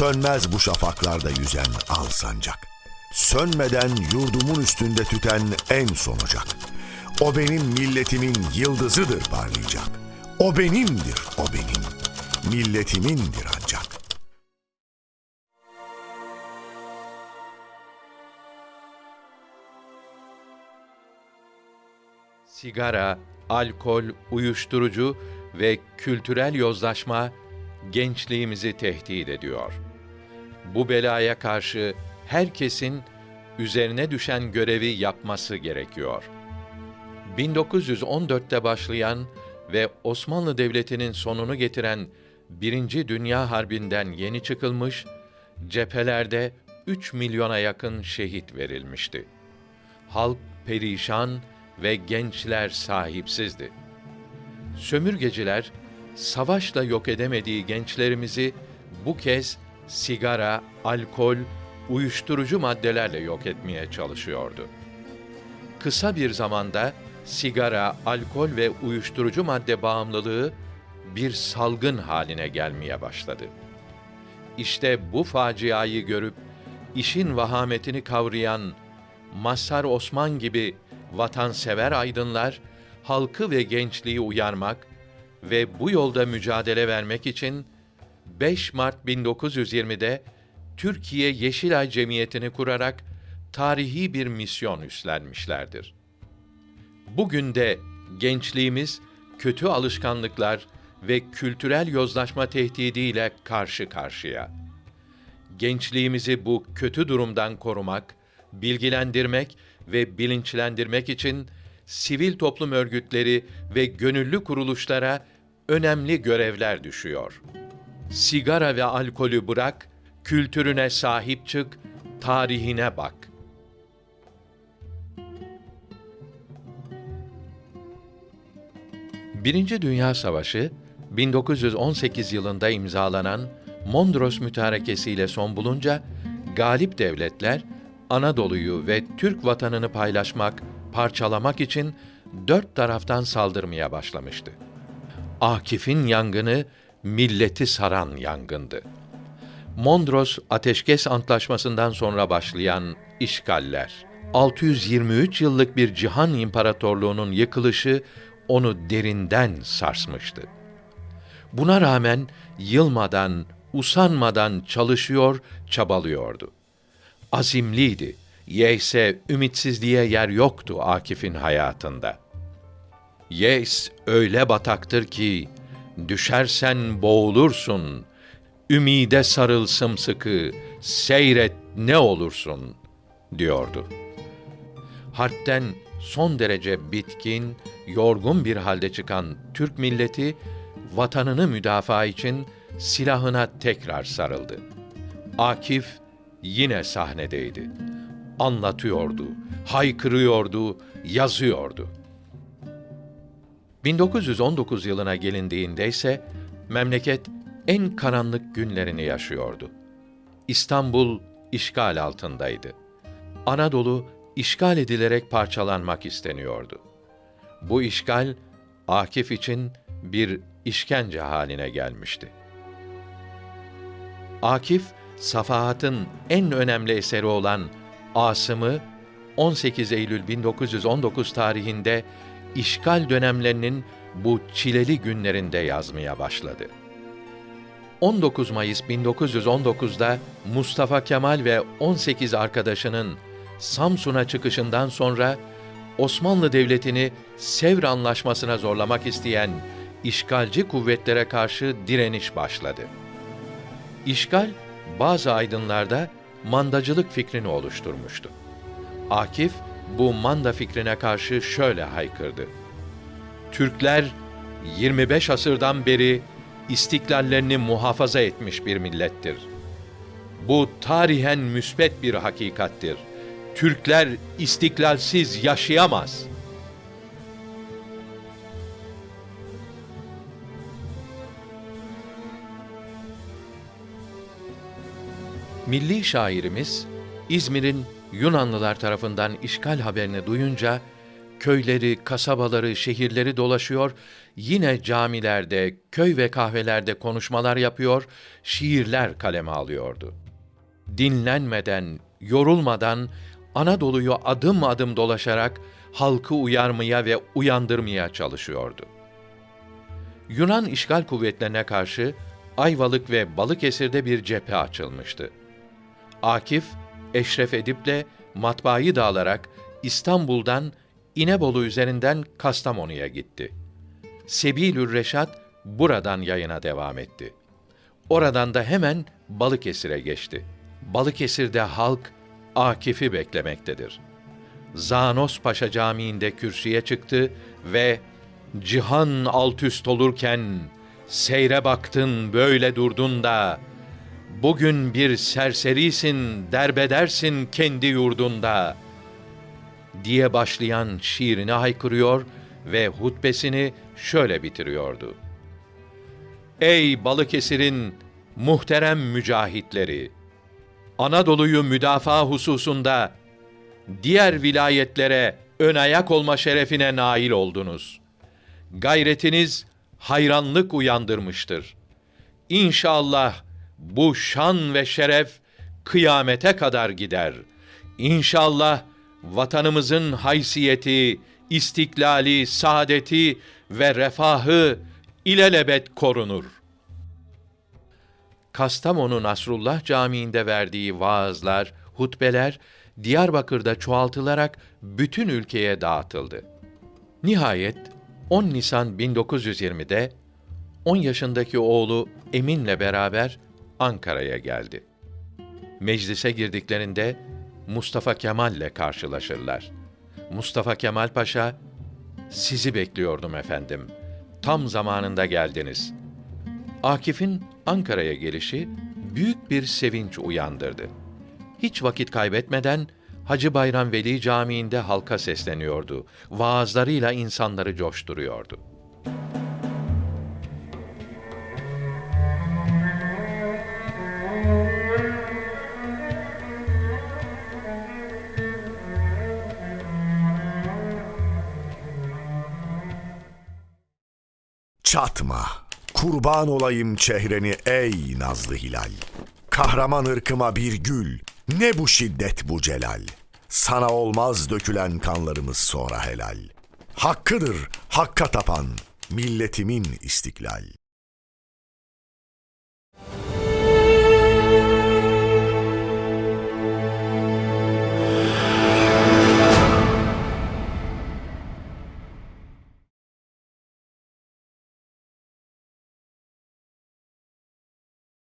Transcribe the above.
Sönmez bu şafaklarda yüzen al sancak. Sönmeden yurdumun üstünde tüten en son ocak. O benim milletimin yıldızıdır parlayacak. O benimdir, o benim. Milletimindir ancak. Sigara, alkol, uyuşturucu ve kültürel yozlaşma gençliğimizi tehdit ediyor. Bu belaya karşı herkesin üzerine düşen görevi yapması gerekiyor. 1914'te başlayan ve Osmanlı Devleti'nin sonunu getiren Birinci Dünya Harbi'nden yeni çıkılmış, cephelerde 3 milyona yakın şehit verilmişti. Halk perişan ve gençler sahipsizdi. Sömürgeciler savaşla yok edemediği gençlerimizi bu kez sigara, alkol, uyuşturucu maddelerle yok etmeye çalışıyordu. Kısa bir zamanda sigara, alkol ve uyuşturucu madde bağımlılığı bir salgın haline gelmeye başladı. İşte bu faciayı görüp işin vahametini kavrayan Mazhar Osman gibi vatansever aydınlar halkı ve gençliği uyarmak ve bu yolda mücadele vermek için 5 Mart 1920'de Türkiye Yeşilay Cemiyeti'ni kurarak tarihi bir misyon üstlenmişlerdir. Bugün de gençliğimiz kötü alışkanlıklar ve kültürel yozlaşma tehdidiyle karşı karşıya. Gençliğimizi bu kötü durumdan korumak, bilgilendirmek ve bilinçlendirmek için sivil toplum örgütleri ve gönüllü kuruluşlara önemli görevler düşüyor. Sigara ve alkolü bırak, kültürüne sahip çık, tarihine bak. Birinci Dünya Savaşı 1918 yılında imzalanan Mondros Mütarekesi ile son bulunca galip devletler Anadolu'yu ve Türk vatanını paylaşmak, parçalamak için dört taraftan saldırmaya başlamıştı. Akif'in yangını milleti saran yangındı. Mondros Ateşkes Antlaşması'ndan sonra başlayan işgaller, 623 yıllık bir cihan imparatorluğunun yıkılışı onu derinden sarsmıştı. Buna rağmen yılmadan, usanmadan çalışıyor, çabalıyordu. Azimliydi. Yeyse ümitsizliğe yer yoktu Akif'in hayatında. Yeis öyle bataktır ki düşersen boğulursun. Ümide sarıl sımsıkı, seyret ne olursun diyordu. Harpten son derece bitkin, yorgun bir halde çıkan Türk milleti vatanını müdafaa için silahına tekrar sarıldı. Akif yine sahnedeydi. Anlatıyordu, haykırıyordu, yazıyordu. 1919 yılına gelindiğinde ise memleket en karanlık günlerini yaşıyordu. İstanbul işgal altındaydı. Anadolu işgal edilerek parçalanmak isteniyordu. Bu işgal Akif için bir işkence haline gelmişti. Akif Safahat'ın en önemli eseri olan Asım'ı 18 Eylül 1919 tarihinde işgal dönemlerinin bu çileli günlerinde yazmaya başladı. 19 Mayıs 1919'da Mustafa Kemal ve 18 arkadaşının Samsun'a çıkışından sonra Osmanlı Devleti'ni Sevr Anlaşması'na zorlamak isteyen işgalci kuvvetlere karşı direniş başladı. İşgal bazı aydınlarda mandacılık fikrini oluşturmuştu. Akif bu manda fikrine karşı şöyle haykırdı. Türkler 25 asırdan beri istiklallerini muhafaza etmiş bir millettir. Bu tarihen müsbet bir hakikattir. Türkler istiklalsiz yaşayamaz.'' Milli şairimiz İzmir'in Yunanlılar tarafından işgal haberini duyunca köyleri, kasabaları, şehirleri dolaşıyor, yine camilerde, köy ve kahvelerde konuşmalar yapıyor, şiirler kaleme alıyordu. Dinlenmeden, yorulmadan Anadolu'yu adım adım dolaşarak halkı uyarmaya ve uyandırmaya çalışıyordu. Yunan işgal kuvvetlerine karşı Ayvalık ve Balıkesir'de bir cephe açılmıştü. Akif, Eşref Edip'le matbaayı dağılarak İstanbul'dan İnebolu üzerinden Kastamonu'ya gitti. Sebilür Reşat buradan yayına devam etti. Oradan da hemen Balıkesir'e geçti. Balıkesir'de halk Akif'i beklemektedir. Zanos Paşa Camii'nde kürsüye çıktı ve cihan alt üst olurken seyre baktın böyle durdun da bugün bir serserisin derbedersin kendi yurdunda diye başlayan şiirini haykırıyor ve hutbesini şöyle bitiriyordu. Ey Balıkesir'in muhterem mücahitleri! Anadolu'yu müdafaa hususunda diğer vilayetlere ön ayak olma şerefine nail oldunuz. Gayretiniz hayranlık uyandırmıştır. İnşallah bu şan ve şeref kıyamete kadar gider. İnşallah vatanımızın haysiyeti, istiklali, saadeti ve refahı ilelebet korunur. Kastamonu Nasrullah Camii'nde verdiği vaazlar, hutbeler Diyarbakır'da çoğaltılarak bütün ülkeye dağıtıldı. Nihayet 10 Nisan 1920'de 10 yaşındaki oğlu Emin'le beraber Ankara'ya geldi. Meclise girdiklerinde Mustafa Kemal'le karşılaşırlar. Mustafa Kemal Paşa, sizi bekliyordum efendim. Tam zamanında geldiniz. Akif'in Ankara'ya gelişi büyük bir sevinç uyandırdı. Hiç vakit kaybetmeden Hacı Bayram Veli Camii'nde halka sesleniyordu. Vaazlarıyla insanları coşturuyordu. Çatma, kurban olayım çehreni ey nazlı hilal. Kahraman ırkıma bir gül, ne bu şiddet bu celal. Sana olmaz dökülen kanlarımız sonra helal. Hakkıdır hakka tapan milletimin istiklal.